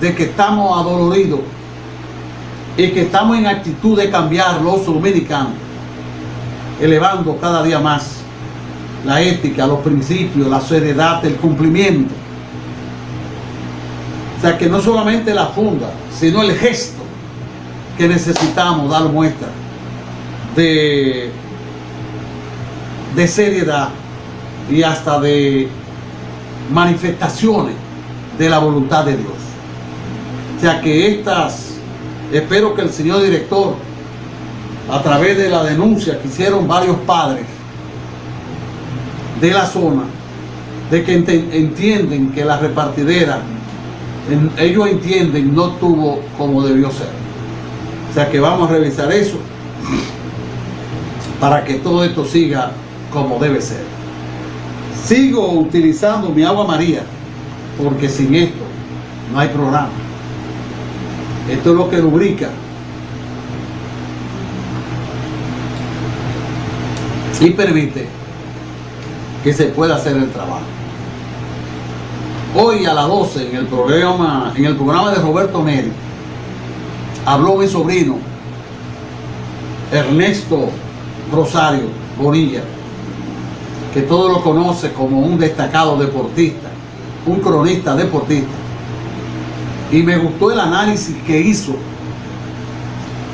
de que estamos adoloridos y que estamos en actitud de cambiar los dominicanos, elevando cada día más la ética, los principios, la seriedad, el cumplimiento. O sea que no solamente la funda, sino el gesto que necesitamos dar muestra de, de seriedad y hasta de manifestaciones de la voluntad de Dios. O sea que estas, espero que el señor director, a través de la denuncia que hicieron varios padres de la zona, de que entienden que la repartidera, ellos entienden, no tuvo como debió ser. O sea que vamos a revisar eso para que todo esto siga como debe ser. Sigo utilizando mi agua María, porque sin esto no hay programa. Esto es lo que lubrica. Y permite que se pueda hacer el trabajo. Hoy a las 12 en el programa, en el programa de Roberto Neri, habló mi sobrino Ernesto Rosario Bonilla, que todo lo conoce como un destacado deportista, un cronista deportista. Y me gustó el análisis que hizo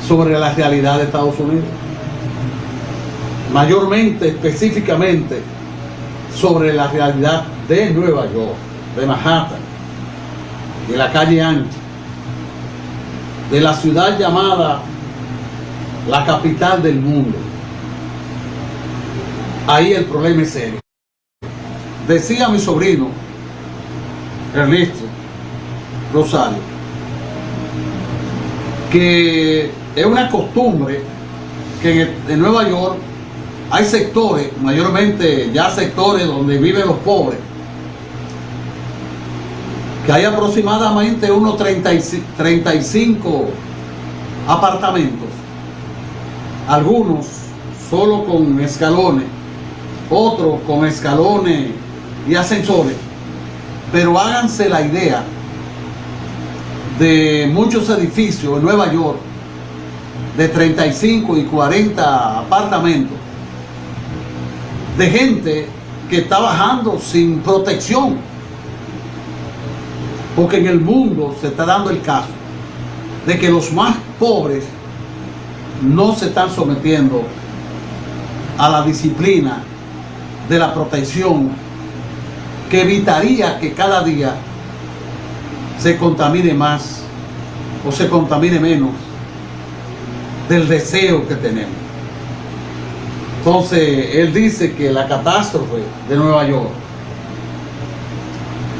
sobre la realidad de Estados Unidos. Mayormente, específicamente, sobre la realidad de Nueva York, de Manhattan, de la calle ancha, de la ciudad llamada la capital del mundo. Ahí el problema es serio. Decía mi sobrino, Ernesto Rosario, que es una costumbre que en, Nueva York hay sectores, mayormente ya sectores donde viven los pobres, que hay aproximadamente unos 35 apartamentos, algunos solo con escalones, otros con escalones y ascensores, pero háganse la idea de muchos edificios en Nueva York de 35 y 40 apartamentos de gente que está bajando sin protección porque en el mundo se está dando el caso de que los más pobres no se están sometiendo a la disciplina de la protección que evitaría que cada día se contamine más o se contamine menos del deseo que tenemos. Entonces, él dice que la catástrofe de Nueva York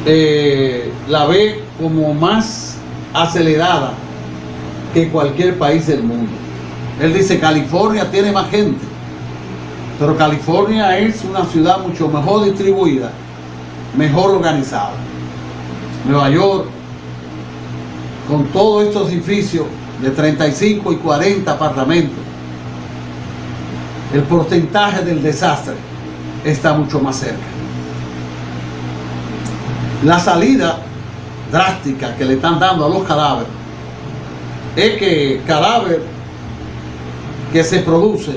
eh, la ve como más acelerada que cualquier país del mundo. Él dice California tiene más gente, pero California es una ciudad mucho mejor distribuida, mejor organizada. Nueva York, con todos estos edificios de 35 y 40 apartamentos, el porcentaje del desastre está mucho más cerca. La salida drástica que le están dando a los cadáveres es que cadáver que se produce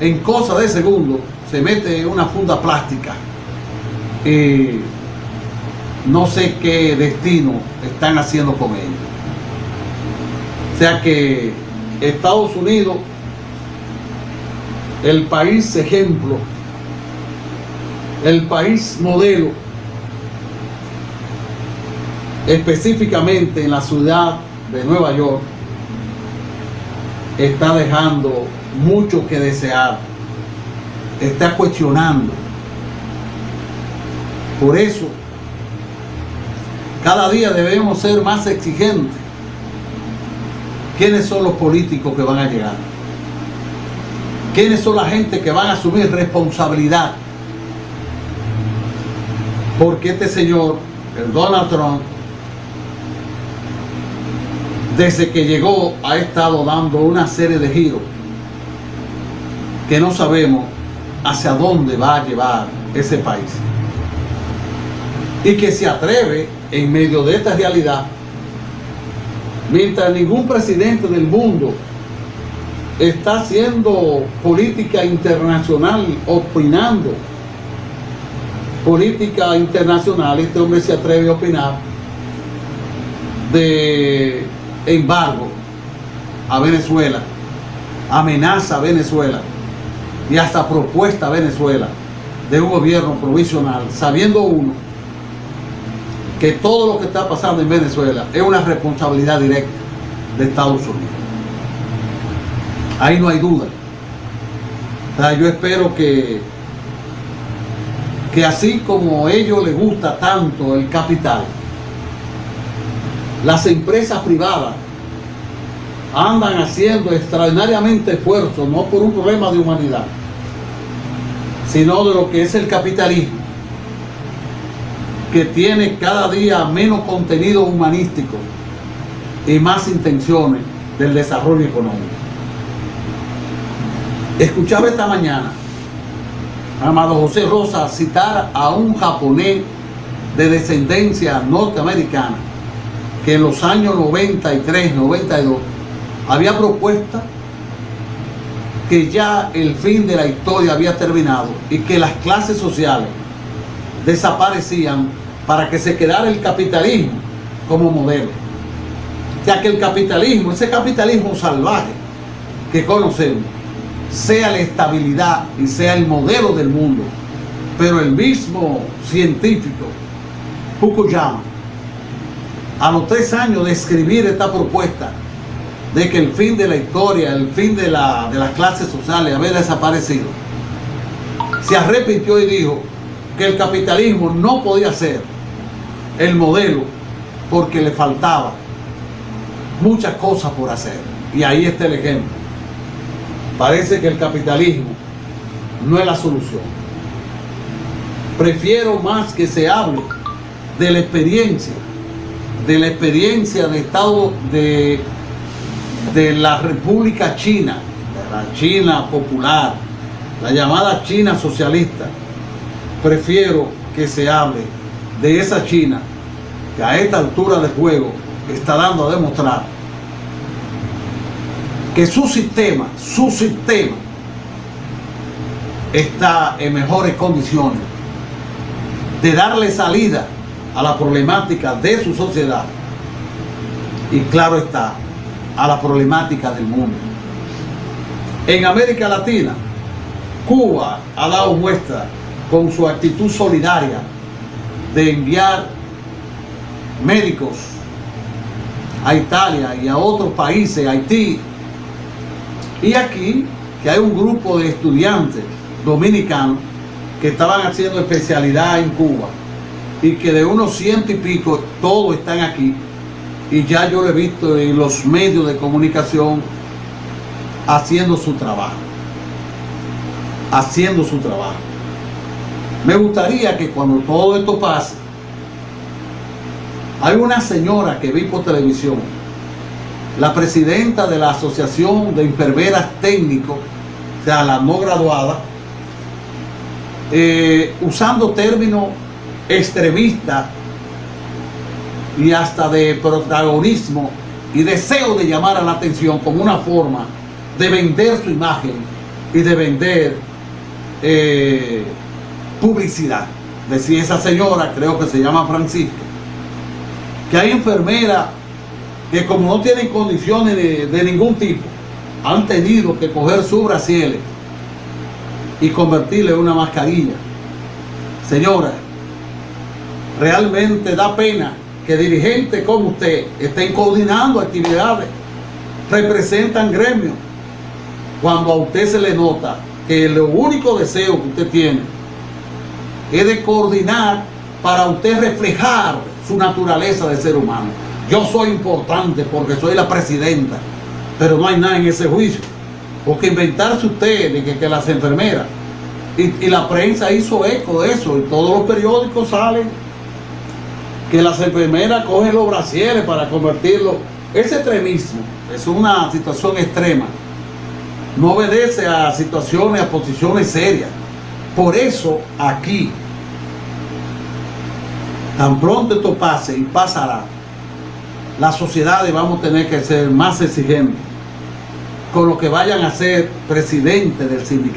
en cosa de segundo se mete en una funda plástica y no sé qué destino están haciendo con ellos. O sea que Estados Unidos, el país ejemplo, el país modelo, específicamente en la ciudad de Nueva York, está dejando mucho que desear, está cuestionando. Por eso, cada día debemos ser más exigentes. ¿Quiénes son los políticos que van a llegar? ¿Quiénes son la gente que van a asumir responsabilidad? Porque este señor, el Donald Trump, desde que llegó ha estado dando una serie de giros que no sabemos hacia dónde va a llevar ese país. Y que se atreve en medio de esta realidad. Mientras ningún presidente del mundo está haciendo política internacional, opinando política internacional, este hombre se atreve a opinar de embargo a Venezuela, amenaza a Venezuela y hasta propuesta a Venezuela de un gobierno provisional, sabiendo uno que todo lo que está pasando en Venezuela es una responsabilidad directa de Estados Unidos. Ahí no hay duda. yo espero que, que así como a ellos les gusta tanto el capital, las empresas privadas andan haciendo extraordinariamente esfuerzos, no por un problema de humanidad, sino de lo que es el capitalismo, que tiene cada día menos contenido humanístico y más intenciones del desarrollo económico. Escuchaba esta mañana amado José Rosa citar a un japonés de descendencia norteamericana que en los años 93, 92 había propuesta que ya el fin de la historia había terminado y que las clases sociales desaparecían para que se quedara el capitalismo como modelo. Ya que el capitalismo, ese capitalismo salvaje que conocemos, sea la estabilidad y sea el modelo del mundo. Pero el mismo científico, Fukuyama, a los tres años de escribir esta propuesta, de que el fin de la historia, el fin de, de las clases sociales había desaparecido, se arrepintió y dijo que el capitalismo no podía ser el modelo porque le faltaba muchas cosas por hacer. Y ahí está el ejemplo. Parece que el capitalismo no es la solución. Prefiero más que se hable de la experiencia, de la experiencia de Estado de de la República China, de la China popular, la llamada China socialista, prefiero que se hable de esa China que a esta altura de juego está dando a demostrar que su sistema, su sistema está en mejores condiciones de darle salida a la problemática de su sociedad y claro está, a la problemática del mundo. En América Latina, Cuba ha dado muestra con su actitud solidaria de enviar médicos a Italia y a otros países, Haití. Y aquí, que hay un grupo de estudiantes dominicanos que estaban haciendo especialidad en Cuba y que de unos ciento y pico todos están aquí y ya yo lo he visto en los medios de comunicación haciendo su trabajo. Haciendo su trabajo. Me gustaría que cuando todo esto pase, hay una señora que vi por televisión, la presidenta de la Asociación de Enfermeras Técnicos, o sea, la no graduada, eh, usando términos extremistas y hasta de protagonismo y deseo de llamar a la atención como una forma de vender su imagen y de vender eh, publicidad. Decía esa señora, creo que se llama Francisca, que hay enfermeras que como no tienen condiciones de, ningún tipo, han tenido que coger su brasieles y convertirle en una mascarilla. Señora, realmente da pena que dirigentes como usted estén coordinando actividades, representan gremios, cuando a usted se le nota que el único deseo que usted tiene es de coordinar para usted reflejar su naturaleza de ser humano. Yo soy importante porque soy la presidenta, pero no hay nada en ese juicio. Porque inventarse usted de que, las enfermeras, y, y la prensa hizo eco de eso, y todos los periódicos salen que las enfermeras cogen los brasieres para convertirlo. Ese extremismo es una situación extrema. No obedece a situaciones, a posiciones serias. Por eso aquí, tan pronto esto pase y pasará, las sociedades vamos a tener que ser más exigentes con lo que vayan a ser presidente del sindicato.